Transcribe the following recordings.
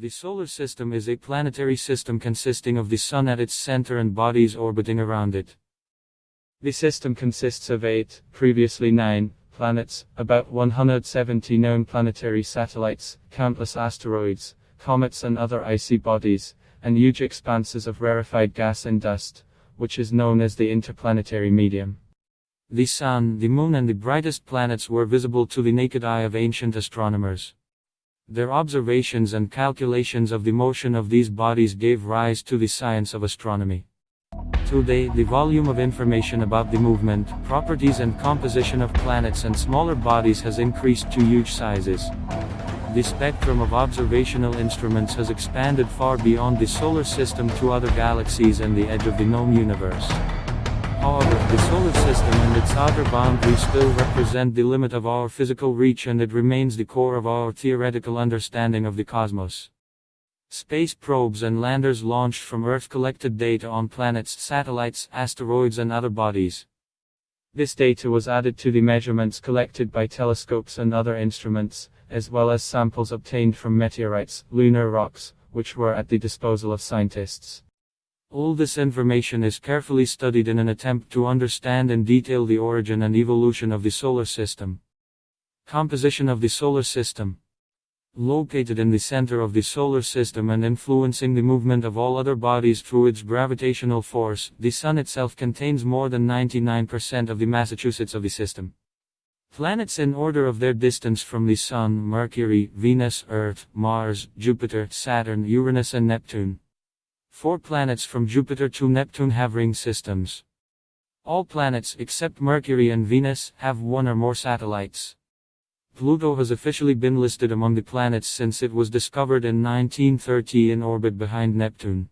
The Solar System is a planetary system consisting of the Sun at its center and bodies orbiting around it. The system consists of eight, previously nine, planets, about 170 known planetary satellites, countless asteroids, comets, and other icy bodies, and huge expanses of rarefied gas and dust, which is known as the interplanetary medium. The Sun, the Moon, and the brightest planets were visible to the naked eye of ancient astronomers. Their observations and calculations of the motion of these bodies gave rise to the science of astronomy. Today, the volume of information about the movement, properties and composition of planets and smaller bodies has increased to huge sizes. The spectrum of observational instruments has expanded far beyond the solar system to other galaxies and the edge of the known universe. However, the solar system and its outer boundaries still represent the limit of our physical reach and it remains the core of our theoretical understanding of the cosmos. Space probes and landers launched from Earth collected data on planets, satellites, asteroids, and other bodies. This data was added to the measurements collected by telescopes and other instruments, as well as samples obtained from meteorites, lunar rocks, which were at the disposal of scientists. All this information is carefully studied in an attempt to understand in detail the origin and evolution of the solar system. Composition of the solar system. Located in the center of the solar system and influencing the movement of all other bodies through its gravitational force, the Sun itself contains more than 99% of the Massachusetts of the system. Planets in order of their distance from the Sun Mercury, Venus, Earth, Mars, Jupiter, Saturn, Uranus, and Neptune. Four planets from Jupiter to Neptune have ring systems. All planets except Mercury and Venus have one or more satellites. Pluto has officially been listed among the planets since it was discovered in 1930 in orbit behind Neptune.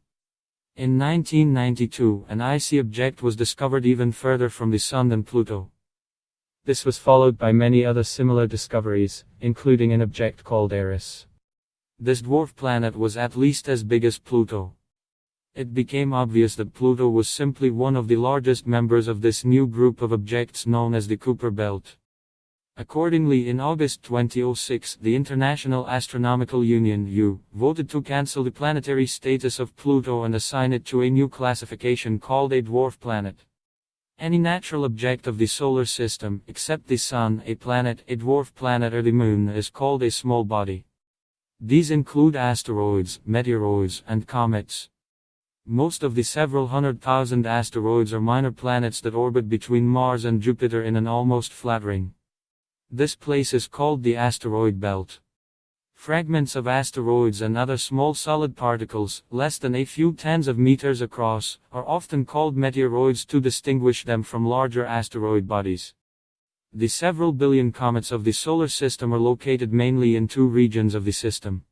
In 1992, an icy object was discovered even further from the Sun than Pluto. This was followed by many other similar discoveries, including an object called Eris. This dwarf planet was at least as big as Pluto it became obvious that Pluto was simply one of the largest members of this new group of objects known as the Kuiper Belt. Accordingly, in August 2006, the International Astronomical Union (U) voted to cancel the planetary status of Pluto and assign it to a new classification called a dwarf planet. Any natural object of the solar system, except the Sun, a planet, a dwarf planet, or the Moon, is called a small body. These include asteroids, meteoroids, and comets. Most of the several hundred thousand asteroids are minor planets that orbit between Mars and Jupiter in an almost flat ring. This place is called the asteroid belt. Fragments of asteroids and other small solid particles, less than a few tens of meters across, are often called meteoroids to distinguish them from larger asteroid bodies. The several billion comets of the solar system are located mainly in two regions of the system.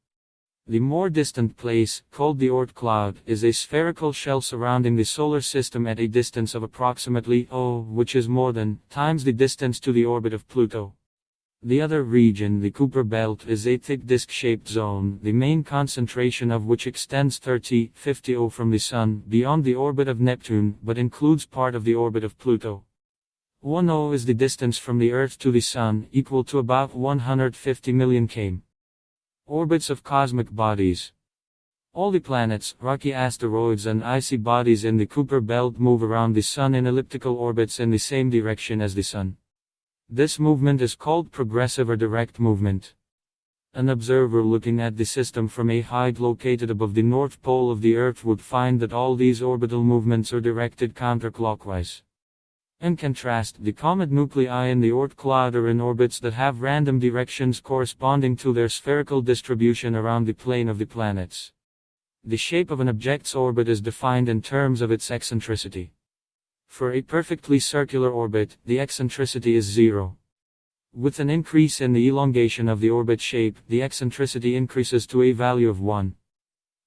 The more distant place, called the Oort cloud, is a spherical shell surrounding the solar system at a distance of approximately O, which is more than times the distance to the orbit of Pluto. The other region, the Kuiper belt, is a thick disc-shaped zone, the main concentration of which extends 30, 50 O from the Sun, beyond the orbit of Neptune, but includes part of the orbit of Pluto. 1 O is the distance from the Earth to the Sun, equal to about 150 million km. Orbits of cosmic bodies. All the planets, rocky asteroids and icy bodies in the Kuiper belt move around the Sun in elliptical orbits in the same direction as the Sun. This movement is called progressive or direct movement. An observer looking at the system from a height located above the north pole of the Earth would find that all these orbital movements are directed counterclockwise. In contrast, the comet nuclei in the Oort cloud are in orbits that have random directions corresponding to their spherical distribution around the plane of the planets. The shape of an object's orbit is defined in terms of its eccentricity. For a perfectly circular orbit, the eccentricity is zero. With an increase in the elongation of the orbit shape, the eccentricity increases to a value of 1.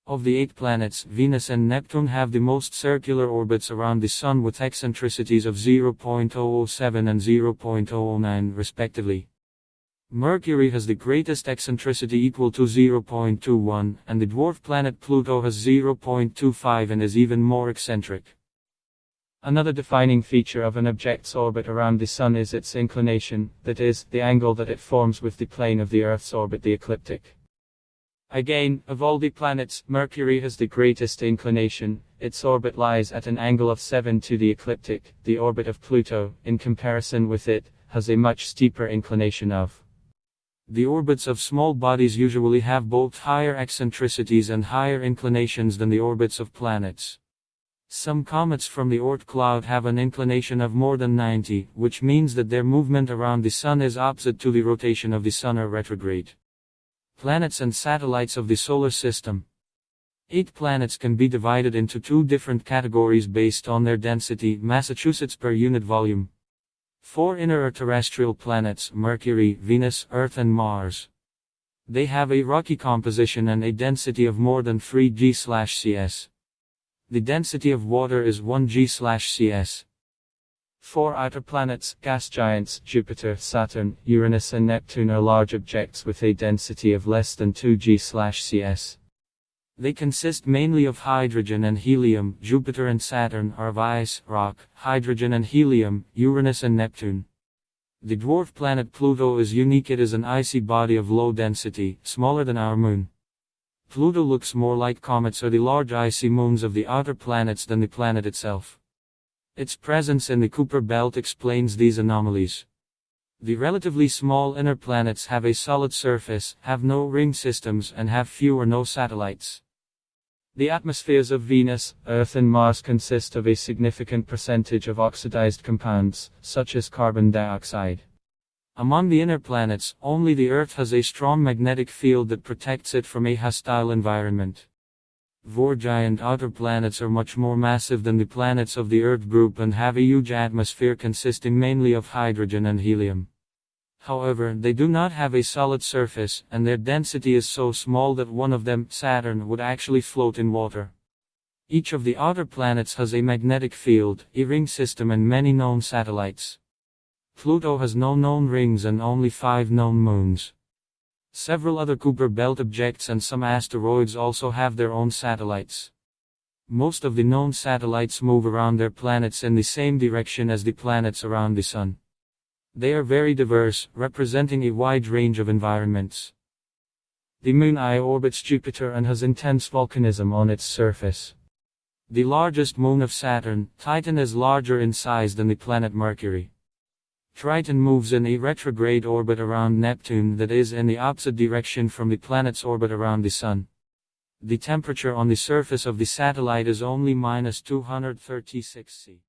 Of the eight planets, Venus and Neptune have the most circular orbits around the Sun with eccentricities of 0.007 and 0.009 respectively. Mercury has the greatest eccentricity equal to 0.21, and the dwarf planet Pluto has 0.25 and is even more eccentric. Another defining feature of an object's orbit around the Sun is its inclination, that is, the angle that it forms with the plane of the Earth's orbit the ecliptic. Again, of all the planets, Mercury has the greatest inclination. Its orbit lies at an angle of 7 to the ecliptic. The orbit of Pluto, in comparison with it, has a much steeper inclination of. The orbits of small bodies usually have both higher eccentricities and higher inclinations than the orbits of planets. Some comets from the Oort cloud have an inclination of more than 90, which means that their movement around the Sun is opposite to the rotation of the Sun or retrograde. Planets and satellites of the Solar System. Eight planets can be divided into two different categories based on their density, Massachusetts per unit volume. Four inner terrestrial planets Mercury, Venus, Earth, and Mars. They have a rocky composition and a density of more than 3 g/cs. The density of water is 1 g/cs. Four outer planets, gas giants, Jupiter, Saturn, Uranus and Neptune are large objects with a density of less than 2 g/cs. They consist mainly of hydrogen and helium. Jupiter and Saturn are of ice, rock, hydrogen and helium, Uranus and Neptune. The dwarf planet Pluto is unique. It is an icy body of low density, smaller than our moon. Pluto looks more like comets or the large icy moons of the outer planets than the planet itself. Its presence in the Kuiper belt explains these anomalies. The relatively small inner planets have a solid surface, have no ring systems, and have few or no satellites. The atmospheres of Venus, Earth, and Mars consist of a significant percentage of oxidized compounds, such as carbon dioxide. Among the inner planets, only the Earth has a strong magnetic field that protects it from a hostile environment. Four giant outer planets are much more massive than the planets of the Earth group and have a huge atmosphere consisting mainly of hydrogen and helium. However, they do not have a solid surface, and their density is so small that one of them, Saturn, would actually float in water. Each of the outer planets has a magnetic field, a ring system, and many known satellites. Pluto has no known rings and only five known moons. Several other Kuiper Belt objects and some asteroids also have their own satellites. Most of the known satellites move around their planets in the same direction as the planets around the Sun. They are very diverse, representing a wide range of environments. The Moon Io orbits Jupiter and has intense volcanism on its surface. The largest moon of Saturn, Titan is larger in size than the planet Mercury. Triton moves in a retrograde orbit around Neptune that is in the opposite direction from the planet's orbit around the Sun. The temperature on the surface of the satellite is only minus 236 C.